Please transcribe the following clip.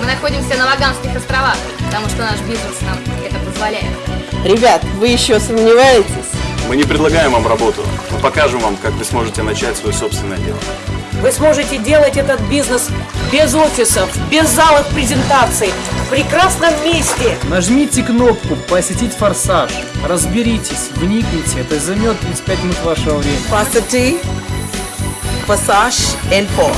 Мы находимся на Ваганских островах, потому что наш бизнес нам это позволяет. Ребят, вы еще сомневаетесь? Мы не предлагаем вам работу, мы покажем вам, как вы сможете начать свое собственное дело. Вы сможете делать этот бизнес без офисов, без залов презентаций, в прекрасном месте. Нажмите кнопку «Посетить форсаж». Разберитесь, вникните, это займет 35 минут вашего времени. Varsity, форсаж инфо.